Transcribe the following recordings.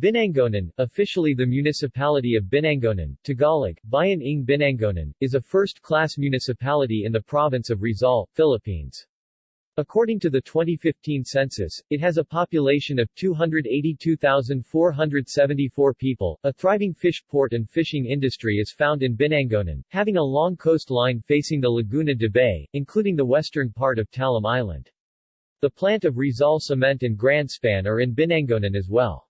Binangonan, officially the municipality of Binangonan, Tagalog, Bayan ng Binangonan, is a first-class municipality in the province of Rizal, Philippines. According to the 2015 census, it has a population of 282,474 people. A thriving fish port and fishing industry is found in Binangonan, having a long coastline facing the Laguna de Bay, including the western part of Talim Island. The plant of Rizal Cement and Grandspan are in Binangonan as well.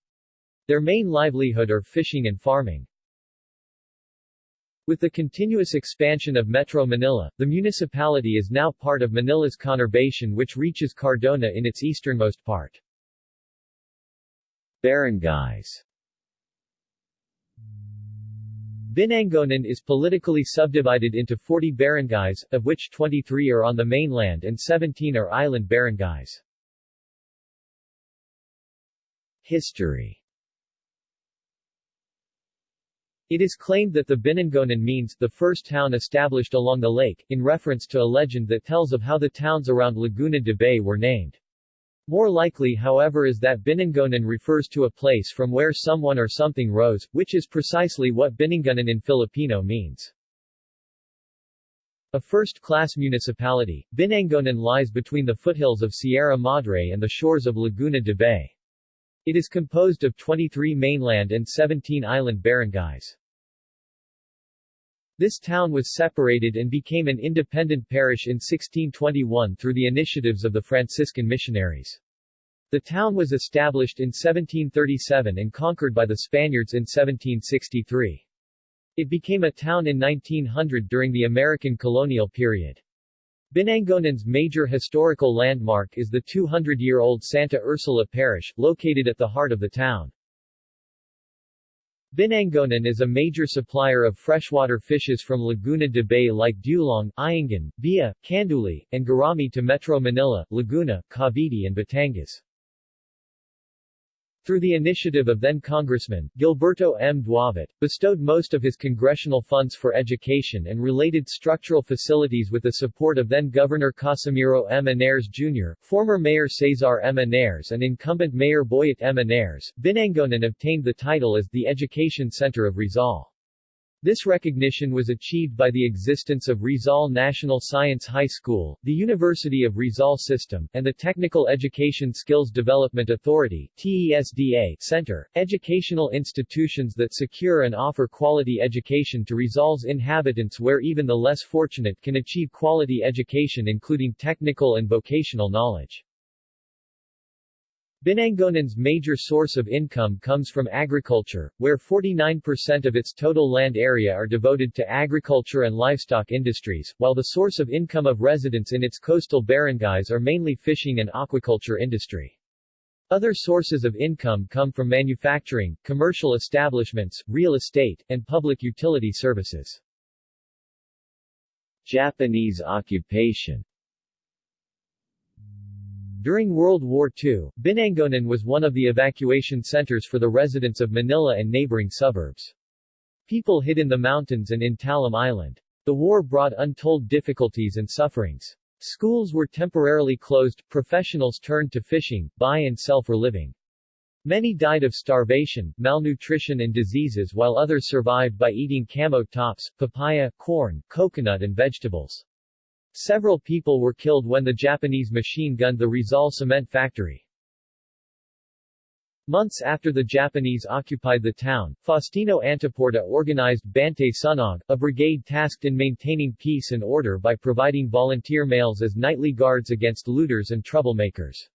Their main livelihood are fishing and farming. With the continuous expansion of Metro Manila, the municipality is now part of Manila's conurbation which reaches Cardona in its easternmost part. Barangays Binangonan is politically subdivided into 40 barangays, of which 23 are on the mainland and 17 are island barangays. History It is claimed that the Binangonan means the first town established along the lake, in reference to a legend that tells of how the towns around Laguna de Bay were named. More likely however is that Binangonan refers to a place from where someone or something rose, which is precisely what Binangonan in Filipino means. A first-class municipality, Binangonan lies between the foothills of Sierra Madre and the shores of Laguna de Bay. It is composed of 23 mainland and 17 island barangays. This town was separated and became an independent parish in 1621 through the initiatives of the Franciscan missionaries. The town was established in 1737 and conquered by the Spaniards in 1763. It became a town in 1900 during the American colonial period. Binangonan's major historical landmark is the 200-year-old Santa Ursula Parish, located at the heart of the town. Binangonan is a major supplier of freshwater fishes from Laguna de Bay like Dulong, Iangan, Bia, Canduli, and Garami to Metro Manila, Laguna, Cavite and Batangas. Through the initiative of then-Congressman, Gilberto M. Duavit, bestowed most of his congressional funds for education and related structural facilities with the support of then-Governor Casimiro M. Ynares Jr., former Mayor Cesar M. Ynares and incumbent Mayor Boyet M. Ynares, Binangonan obtained the title as the Education Center of Rizal. This recognition was achieved by the existence of Rizal National Science High School, the University of Rizal System, and the Technical Education Skills Development Authority TESDA Center, educational institutions that secure and offer quality education to Rizal's inhabitants where even the less fortunate can achieve quality education including technical and vocational knowledge. Binangonan's major source of income comes from agriculture, where 49% of its total land area are devoted to agriculture and livestock industries, while the source of income of residents in its coastal barangays are mainly fishing and aquaculture industry. Other sources of income come from manufacturing, commercial establishments, real estate, and public utility services. Japanese occupation during World War II, Binangonan was one of the evacuation centers for the residents of Manila and neighboring suburbs. People hid in the mountains and in Talim Island. The war brought untold difficulties and sufferings. Schools were temporarily closed, professionals turned to fishing, buy and sell for living. Many died of starvation, malnutrition and diseases while others survived by eating camote tops, papaya, corn, coconut and vegetables. Several people were killed when the Japanese machine gunned the Rizal cement factory. Months after the Japanese occupied the town, Faustino Antaporta organized Bantay Sunog, a brigade tasked in maintaining peace and order by providing volunteer males as nightly guards against looters and troublemakers.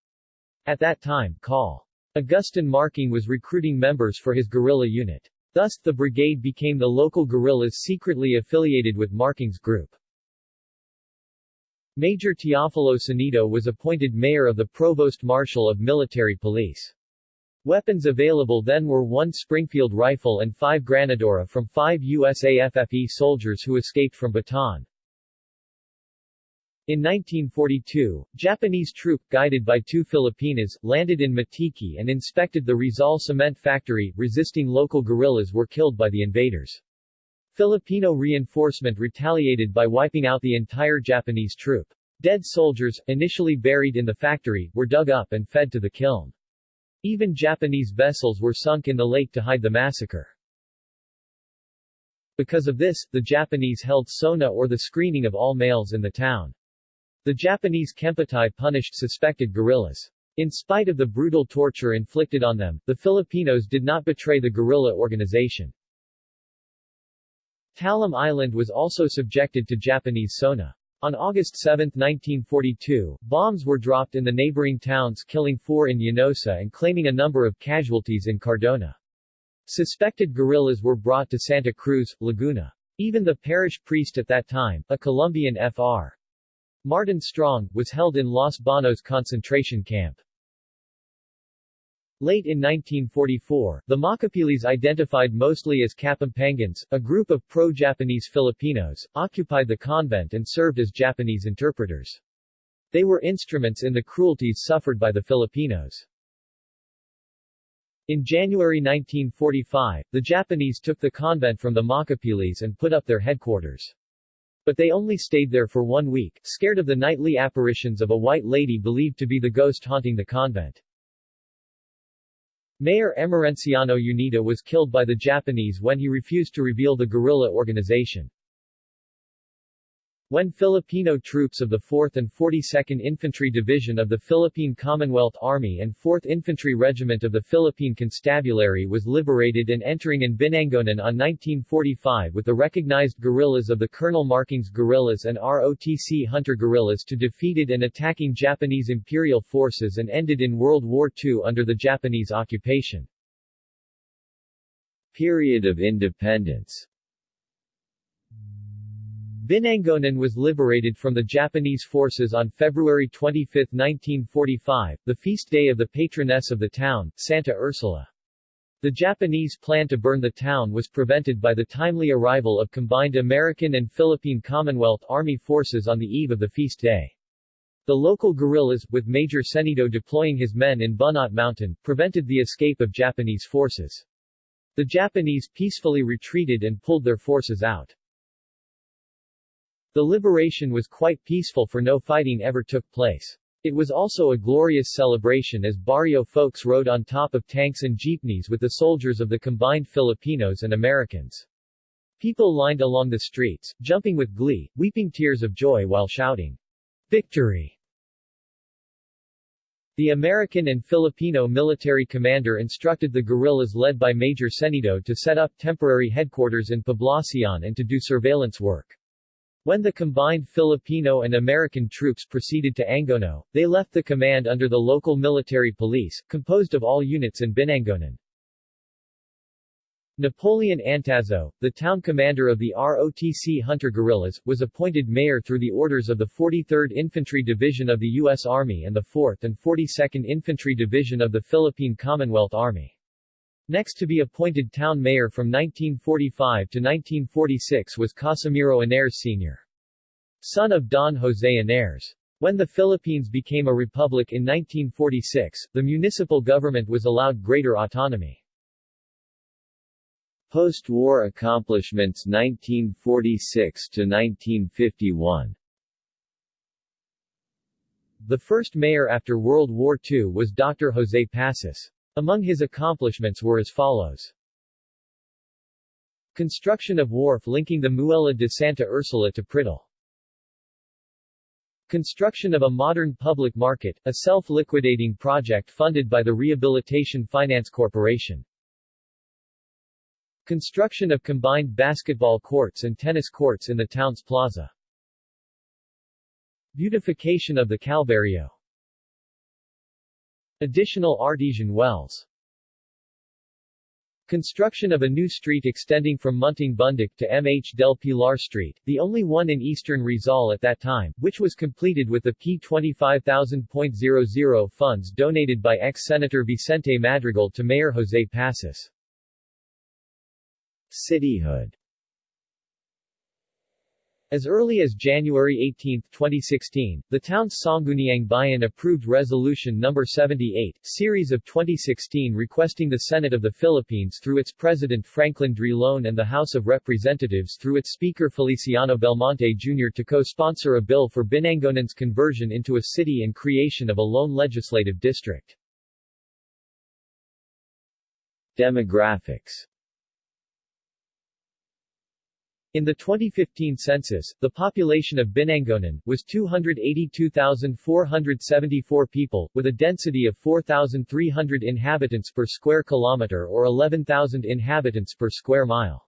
At that time, Col. Augustin Marking was recruiting members for his guerrilla unit. Thus, the brigade became the local guerrillas secretly affiliated with Marking's group. Major Teofilo Sanido was appointed mayor of the Provost Marshal of Military Police. Weapons available then were one Springfield rifle and five Granadora from five USAFFE soldiers who escaped from Bataan. In 1942, Japanese troop, guided by two Filipinas, landed in Matiki and inspected the Rizal cement factory, resisting local guerrillas were killed by the invaders. Filipino reinforcement retaliated by wiping out the entire Japanese troop. Dead soldiers, initially buried in the factory, were dug up and fed to the kiln. Even Japanese vessels were sunk in the lake to hide the massacre. Because of this, the Japanese held sona or the screening of all males in the town. The Japanese Kempeitai punished suspected guerrillas. In spite of the brutal torture inflicted on them, the Filipinos did not betray the guerrilla organization. Talim Island was also subjected to Japanese sona. On August 7, 1942, bombs were dropped in the neighboring towns killing four in Llanosa and claiming a number of casualties in Cardona. Suspected guerrillas were brought to Santa Cruz, Laguna. Even the parish priest at that time, a Columban Fr. Martin Strong, was held in Los Banos concentration camp. Late in 1944, the Makapilis identified mostly as Kapampangans, a group of pro-Japanese Filipinos, occupied the convent and served as Japanese interpreters. They were instruments in the cruelties suffered by the Filipinos. In January 1945, the Japanese took the convent from the Makapilis and put up their headquarters. But they only stayed there for one week, scared of the nightly apparitions of a white lady believed to be the ghost haunting the convent. Mayor Emerenciano Unida was killed by the Japanese when he refused to reveal the guerrilla organization. When Filipino troops of the 4th and 42nd Infantry Division of the Philippine Commonwealth Army and 4th Infantry Regiment of the Philippine Constabulary was liberated and entering in Binangonan on 1945 with the recognized guerrillas of the Colonel Markings guerrillas and ROTC Hunter guerrillas to defeated and attacking Japanese Imperial forces and ended in World War II under the Japanese occupation. Period of independence Binangonan was liberated from the Japanese forces on February 25, 1945, the feast day of the patroness of the town, Santa Ursula. The Japanese plan to burn the town was prevented by the timely arrival of combined American and Philippine Commonwealth Army forces on the eve of the feast day. The local guerrillas, with Major Senido deploying his men in Bunot Mountain, prevented the escape of Japanese forces. The Japanese peacefully retreated and pulled their forces out. The liberation was quite peaceful for no fighting ever took place. It was also a glorious celebration as barrio folks rode on top of tanks and jeepneys with the soldiers of the combined Filipinos and Americans. People lined along the streets, jumping with glee, weeping tears of joy while shouting, Victory! The American and Filipino military commander instructed the guerrillas led by Major Senido to set up temporary headquarters in Poblacion and to do surveillance work. When the combined Filipino and American troops proceeded to Angono, they left the command under the local military police, composed of all units in Binangonan. Napoleon Antazo, the town commander of the ROTC Hunter guerrillas, was appointed mayor through the orders of the 43rd Infantry Division of the U.S. Army and the 4th and 42nd Infantry Division of the Philippine Commonwealth Army. Next to be appointed town mayor from 1945 to 1946 was Casimiro Ynares Sr. Son of Don Jose Ynares. When the Philippines became a republic in 1946, the municipal government was allowed greater autonomy. Post-war accomplishments 1946 to 1951 The first mayor after World War II was Dr. Jose Passos. Among his accomplishments were as follows. Construction of wharf linking the Muela de Santa Ursula to Prittle. Construction of a modern public market, a self-liquidating project funded by the Rehabilitation Finance Corporation. Construction of combined basketball courts and tennis courts in the town's plaza. Beautification of the Calvario Additional artesian wells Construction of a new street extending from Munting Bundik to MH del Pilar Street, the only one in eastern Rizal at that time, which was completed with the P25,000.00 funds donated by ex-Senator Vicente Madrigal to Mayor Jose Passos. Cityhood as early as January 18, 2016, the town's Sangguniang Bayan approved Resolution No. 78, series of 2016 requesting the Senate of the Philippines through its President Franklin Drilon and the House of Representatives through its Speaker Feliciano Belmonte Jr. to co-sponsor a bill for Binangonan's conversion into a city and creation of a lone legislative district. Demographics in the 2015 census, the population of Binangonan was 282,474 people, with a density of 4,300 inhabitants per square kilometer or 11,000 inhabitants per square mile.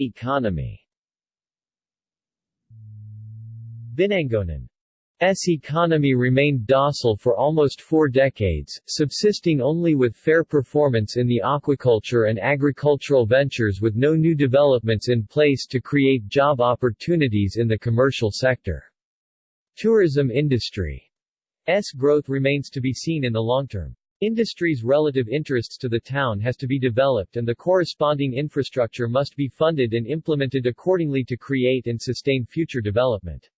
Economy Binangonan S economy remained docile for almost four decades, subsisting only with fair performance in the aquaculture and agricultural ventures with no new developments in place to create job opportunities in the commercial sector. Tourism industry S growth remains to be seen in the long term. Industry's relative interests to the town has to be developed and the corresponding infrastructure must be funded and implemented accordingly to create and sustain future development.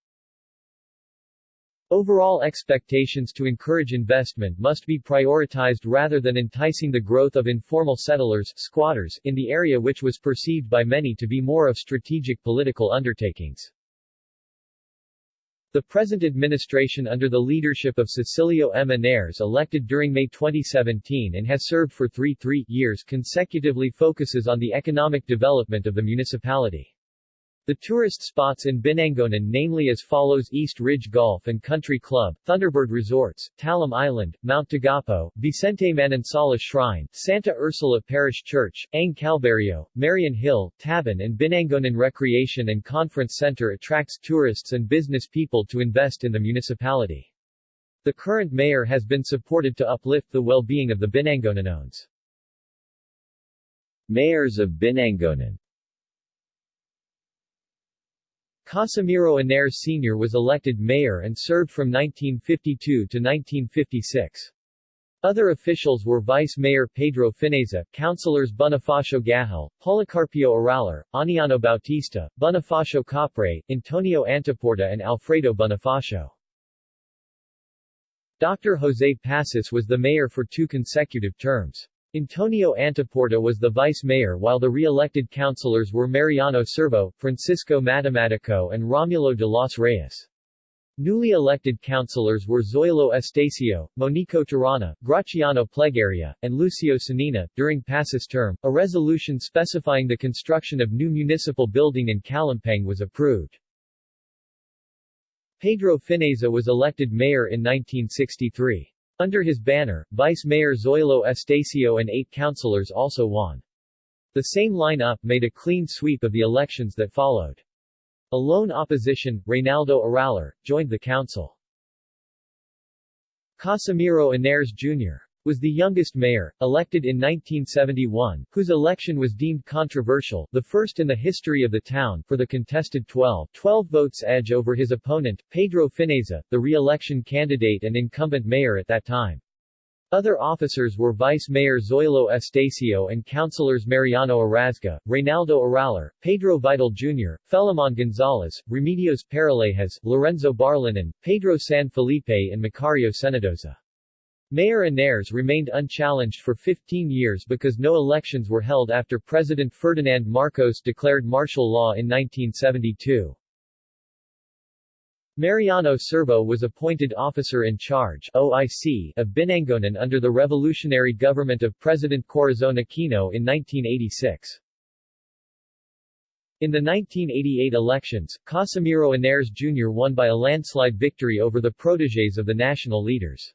Overall expectations to encourage investment must be prioritized rather than enticing the growth of informal settlers squatters in the area which was perceived by many to be more of strategic political undertakings. The present administration under the leadership of Cecilio M. Henares elected during May 2017 and has served for three three years consecutively focuses on the economic development of the municipality. The tourist spots in Binangonan namely as follows East Ridge Golf and Country Club, Thunderbird Resorts, Talim Island, Mount Tagapo, Vicente Manansala Shrine, Santa Ursula Parish Church, Ang Calvario, Marian Hill, Taban and Binangonan Recreation and Conference Center attracts tourists and business people to invest in the municipality. The current mayor has been supported to uplift the well-being of the Binangonanones. Mayors of Binangonan Casimiro Henares Sr. was elected mayor and served from 1952 to 1956. Other officials were Vice Mayor Pedro Fineza, Councilors Bonifacio Gahel, Policarpio Aralar, Aniano Bautista, Bonifacio Capre, Antonio Antaporta and Alfredo Bonifacio. Dr. Jose Pasis was the mayor for two consecutive terms. Antonio Antaporta was the vice mayor while the re-elected councilors were Mariano Servo, Francisco Matematico and Romulo de los Reyes. Newly elected councilors were Zoilo Estacio, Monico Tirana, Graciano Plegaria, and Lucio Sanina. During Pasis' term, a resolution specifying the construction of new municipal building in Kalimpang was approved. Pedro Fineza was elected mayor in 1963. Under his banner, Vice Mayor Zoilo Estacio and eight councilors also won. The same line-up made a clean sweep of the elections that followed. A lone opposition, Reynaldo Aralar, joined the council. Casimiro Henares Jr was the youngest mayor, elected in 1971, whose election was deemed controversial, the first in the history of the town, for the contested 12, 12 votes edge over his opponent, Pedro Fineza, the re-election candidate and incumbent mayor at that time. Other officers were Vice Mayor Zoilo Estacio and councilors Mariano Arazga, Reynaldo Aralar, Pedro Vidal Jr., Felimon Gonzalez, Remedios Paralejas, Lorenzo Barlinan, Pedro San Felipe and Macario Senadoza. Mayor Henares remained unchallenged for 15 years because no elections were held after President Ferdinand Marcos declared martial law in 1972. Mariano Servo was appointed officer in charge OIC of Binangonan under the revolutionary government of President Corazon Aquino in 1986. In the 1988 elections, Casimiro Henares Jr. won by a landslide victory over the protégés of the national leaders.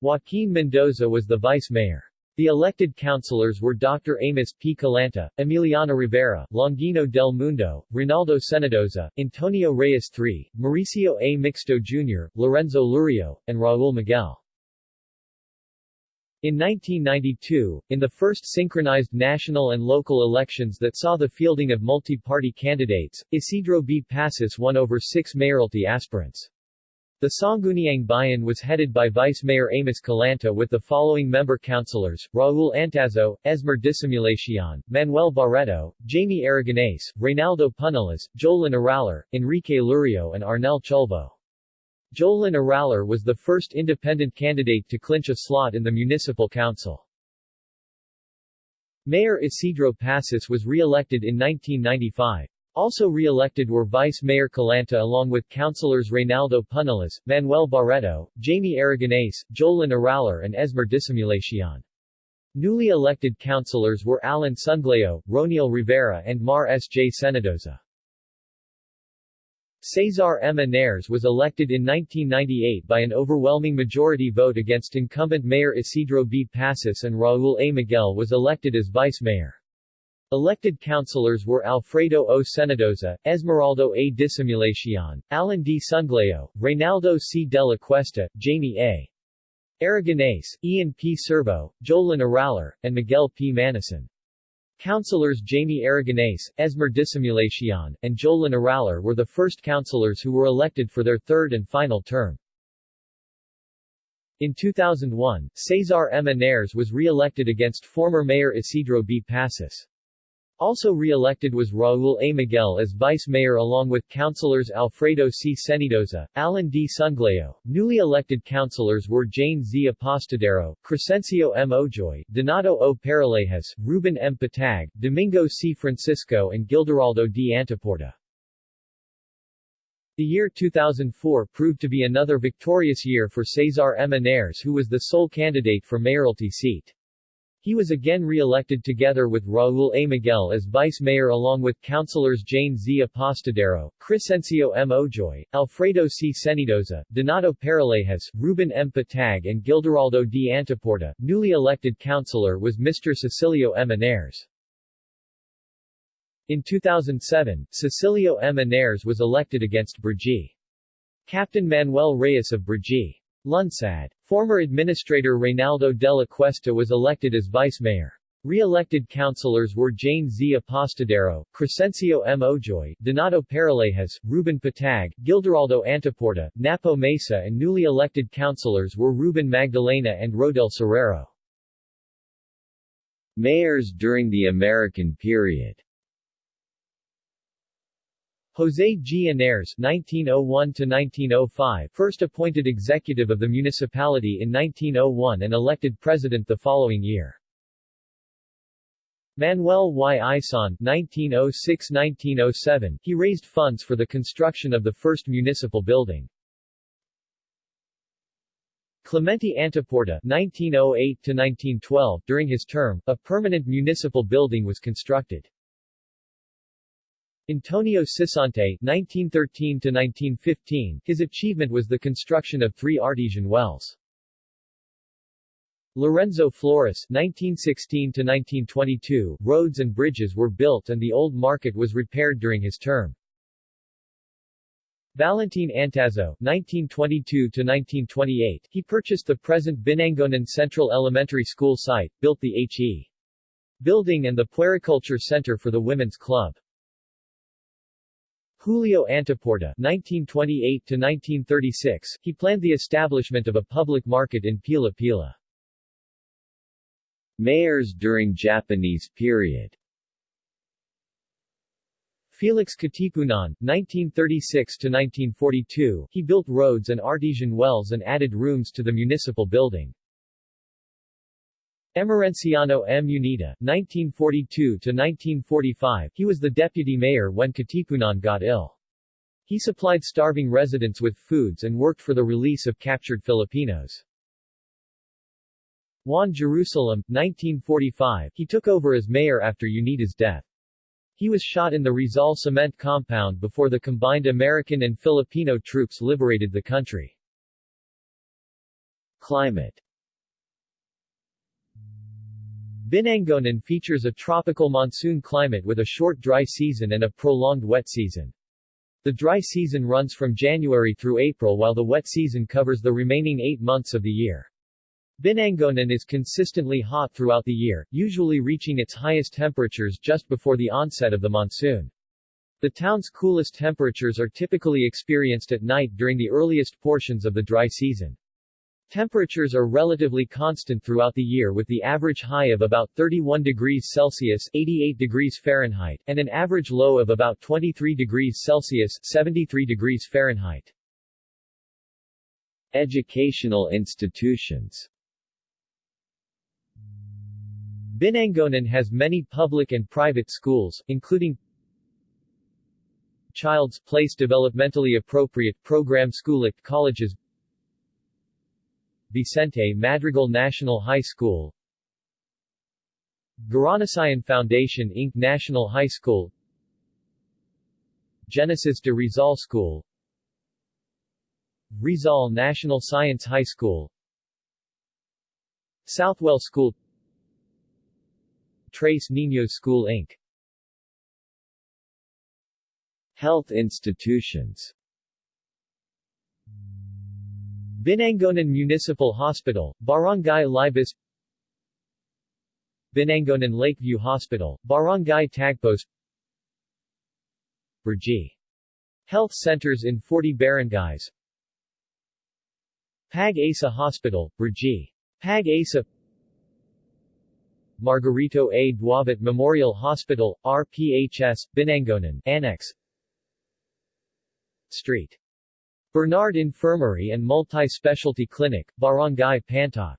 Joaquin Mendoza was the vice mayor. The elected councilors were Dr. Amos P. Calanta, Emiliano Rivera, Longino del Mundo, Rinaldo Senadoza, Antonio Reyes III, Mauricio A. Mixto Jr., Lorenzo Lurio, and Raul Miguel. In 1992, in the first synchronized national and local elections that saw the fielding of multi-party candidates, Isidro B. Pasis won over six mayoralty aspirants. The Sangguniang Bayan was headed by Vice Mayor Amos Calanta with the following member councilors, Raul Antazo, Esmer Dissimulacion, Manuel Barreto, Jamie Aragonés, Reynaldo Punalas, Jolin Aralar, Enrique Lurio and Arnel Chulvo. Jolin Aralar was the first independent candidate to clinch a slot in the municipal council. Mayor Isidro Pasis was re-elected in 1995. Also re-elected were Vice Mayor Calanta along with councilors Reynaldo Punalas, Manuel Barreto, Jamie Aragonés, Jolin Aralar and Esmer Dissimulacion. Newly elected councilors were Alan Sungleo, Roniel Rivera and Mar S. J. Senadoza. Cesar M. Ynares was elected in 1998 by an overwhelming majority vote against incumbent Mayor Isidro B. Passos and Raul A. Miguel was elected as vice mayor. Elected councilors were Alfredo O. Senadoza, Esmeraldo A. Dissimulacion, Alan D. Sungleo, Reynaldo C. de la Cuesta, Jamie A. Aragonese, Ian P. Servo, Jolin Aralar, and Miguel P. Manison. Councilors Jamie Aragonese, Esmer Dissimulacion, and Jolin Aralar were the first councilors who were elected for their third and final term. In 2001, Cesar M. Ynares was re-elected against former Mayor Isidro B. Passos. Also re-elected was Raul A. Miguel as vice mayor along with councilors Alfredo C. Senadoza, Alan D. Sungleo. Newly elected councilors were Jane Z. Apostadero, Crescencio M. Ojoy, Donato O. Paralejas, Ruben M. Patag, Domingo C. Francisco and Gildaraldo D. Antiporta. The year 2004 proved to be another victorious year for Cesar M. Ynares who was the sole candidate for mayoralty seat. He was again re-elected together with Raul A. Miguel as vice mayor along with councilors Jane Z. Apostadero, Crescencio M. Ojoy, Alfredo C. Senadoza, Donato Paralejas, Ruben M. Patag and Gildaraldo D. Antiporta. Newly elected councilor was Mr. Cecilio M. Ynares. In 2007, Cecilio M. Ynares was elected against Brgy. Captain Manuel Reyes of Brgy. Lunsad. Former Administrator Reynaldo de la Cuesta was elected as vice mayor. Re-elected councilors were Jane Z. Apostadero, Crescencio M. Ojoy, Donato Paralejas, Ruben Patag, Gildaraldo Antiporta, Napo Mesa and newly elected councilors were Ruben Magdalena and Rodel Serrero. Mayors during the American period José G. Ynares (1901–1905), first appointed executive of the municipality in 1901 and elected president the following year. Manuel Y. Ison (1906–1907), he raised funds for the construction of the first municipal building. Clemente Antiporta (1908–1912). During his term, a permanent municipal building was constructed. Antonio Sisante (1913–1915), his achievement was the construction of three artesian wells. Lorenzo Flores (1916–1922), roads and bridges were built and the old market was repaired during his term. Valentin Antazo (1922–1928), he purchased the present Binangonan Central Elementary School site, built the H.E. building and the Puericulture Center for the Women's Club. Julio Antiporta (1928–1936), he planned the establishment of a public market in Pila Pila. Mayors during Japanese period Felix Katipunan, 1936–1942, he built roads and artesian wells and added rooms to the municipal building. Emerenciano M. Unida, 1942-1945, he was the deputy mayor when Katipunan got ill. He supplied starving residents with foods and worked for the release of captured Filipinos. Juan Jerusalem, 1945, he took over as mayor after Unida's death. He was shot in the Rizal cement compound before the combined American and Filipino troops liberated the country. Climate Binangonan features a tropical monsoon climate with a short dry season and a prolonged wet season. The dry season runs from January through April while the wet season covers the remaining eight months of the year. Binangonan is consistently hot throughout the year, usually reaching its highest temperatures just before the onset of the monsoon. The town's coolest temperatures are typically experienced at night during the earliest portions of the dry season. Temperatures are relatively constant throughout the year with the average high of about 31 degrees Celsius 88 degrees Fahrenheit, and an average low of about 23 degrees Celsius 73 degrees Fahrenheit. Educational institutions Binangonan has many public and private schools, including Child's Place Developmentally Appropriate Program School at Colleges Vicente Madrigal National High School Garanasayan Foundation Inc. National High School Genesis de Rizal School Rizal National Science High School Southwell School Trace Niños School Inc. Health institutions Binangonan Municipal Hospital, Barangay Libis Binangonan Lakeview Hospital, Barangay Tagpos Burji. Health centers in 40 barangays Pag-asa Hospital, Burji. Pag-asa Margarito A. Duavit Memorial Hospital, RPHS, Binangonan, Annex Street. Bernard Infirmary and Multi-Specialty Clinic, Barangay Pantok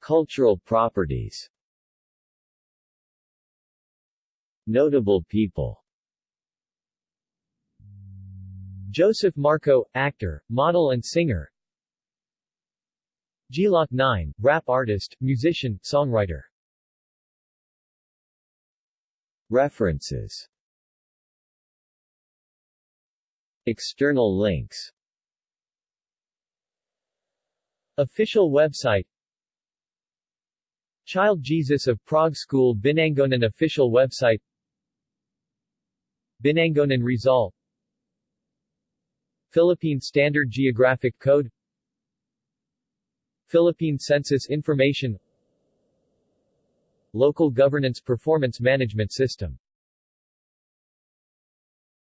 Cultural properties. Notable people. Joseph Marco, actor, model and singer. Gloc-9, rap artist, musician, songwriter. References External links. Official website Child Jesus of Prague School Binangonan official website Binangonan Rizal Philippine Standard Geographic Code Philippine Census Information Local Governance Performance Management System